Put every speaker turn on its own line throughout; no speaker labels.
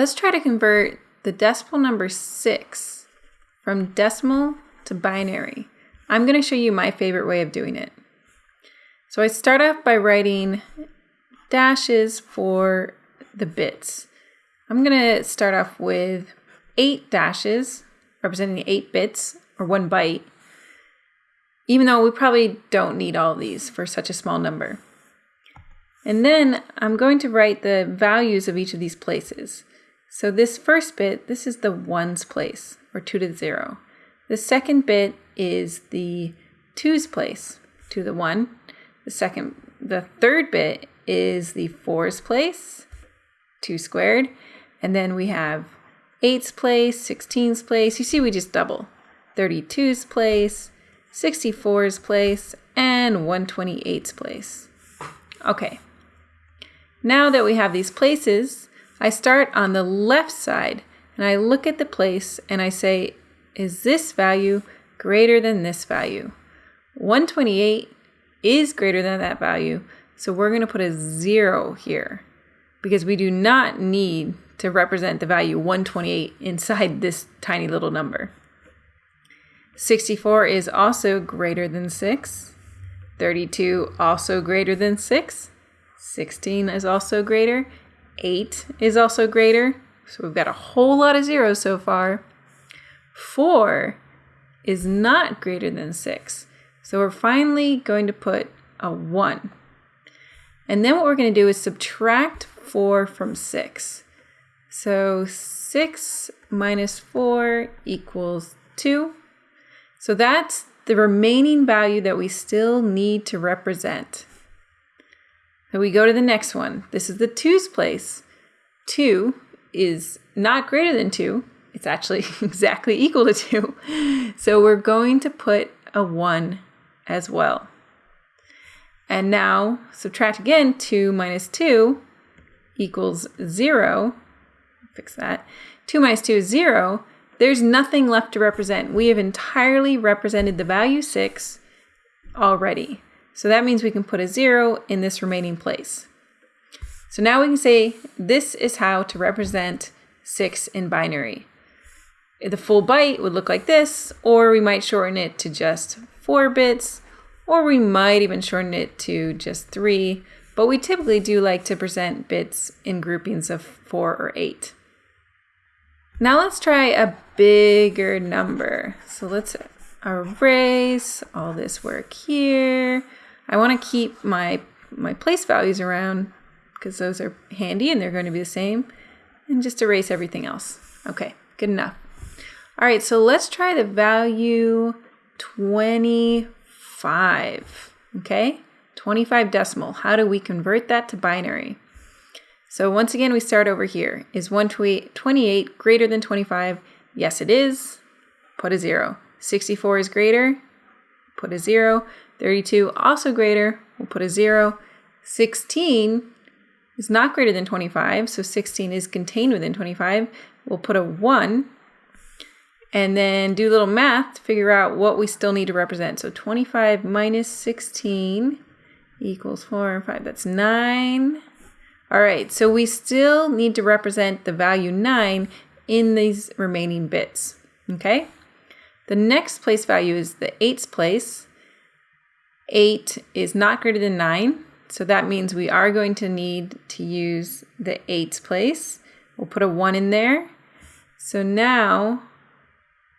Let's try to convert the decimal number 6 from decimal to binary. I'm going to show you my favorite way of doing it. So I start off by writing dashes for the bits. I'm going to start off with 8 dashes representing 8 bits or 1 byte, even though we probably don't need all these for such a small number. And then I'm going to write the values of each of these places. So this first bit, this is the ones place, or 2 to the 0. The second bit is the 2's place, 2 to the 1. The second, the third bit is the 4's place, 2 squared. And then we have 8's place, 16's place. You see we just double. 32's place, 64's place, and 128's place. Okay, now that we have these places, I start on the left side and I look at the place and I say, is this value greater than this value? 128 is greater than that value, so we're going to put a zero here because we do not need to represent the value 128 inside this tiny little number. 64 is also greater than 6. 32 also greater than 6. 16 is also greater. 8 is also greater. So we've got a whole lot of zeros so far. 4 is not greater than 6. So we're finally going to put a 1. And then what we're going to do is subtract 4 from 6. So 6 minus 4 equals 2. So that's the remaining value that we still need to represent. Then we go to the next one. This is the 2's place. 2 is not greater than 2. It's actually exactly equal to 2. So we're going to put a 1 as well. And now subtract again 2 minus 2 equals 0. Fix that. 2 minus 2 is 0. There's nothing left to represent. We have entirely represented the value 6 already. So that means we can put a zero in this remaining place. So now we can say this is how to represent 6 in binary. The full byte would look like this, or we might shorten it to just 4 bits, or we might even shorten it to just 3, but we typically do like to present bits in groupings of 4 or 8. Now let's try a bigger number. So let's erase all this work here. I want to keep my, my place values around because those are handy and they're going to be the same. And just erase everything else. Okay, good enough. All right, so let's try the value 25. Okay, 25 decimal. How do we convert that to binary? So once again, we start over here. Is 128 greater than 25? Yes, it is. Put a zero. 64 is greater? Put a zero. 32 also greater, we'll put a 0. 16 is not greater than 25, so 16 is contained within 25. We'll put a 1 and then do a little math to figure out what we still need to represent. So 25 minus 16 equals 4 and 5. That's 9. All right, so we still need to represent the value 9 in these remaining bits, okay? The next place value is the 8's place. 8 is not greater than 9. So that means we are going to need to use the 8's place. We'll put a 1 in there. So now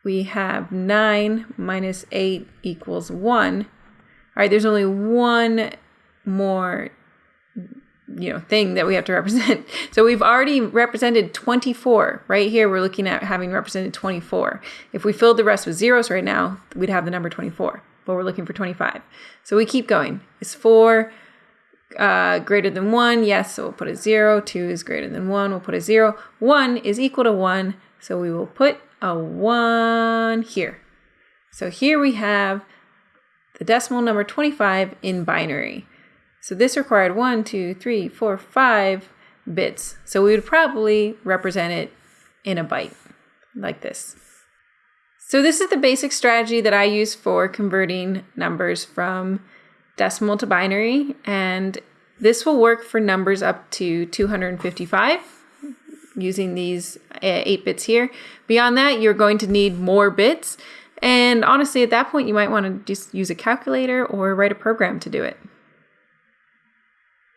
we have 9 minus 8 equals 1. All right, there's only one more you know thing that we have to represent. So we've already represented 24. Right here we're looking at having represented 24. If we filled the rest with zeros right now, we'd have the number 24 but we're looking for 25. So we keep going. Is 4 uh, greater than 1? Yes, so we'll put a 0. 2 is greater than 1. We'll put a 0. 1 is equal to 1, so we will put a 1 here. So here we have the decimal number 25 in binary. So this required 1, 2, 3, 4, 5 bits. So we would probably represent it in a byte, like this. So this is the basic strategy that I use for converting numbers from decimal to binary, and this will work for numbers up to 255. using these uh, 8 bits here. Beyond that, you're going to need more bits. And honestly, at that point, you might want to just use a calculator or write a program to do it.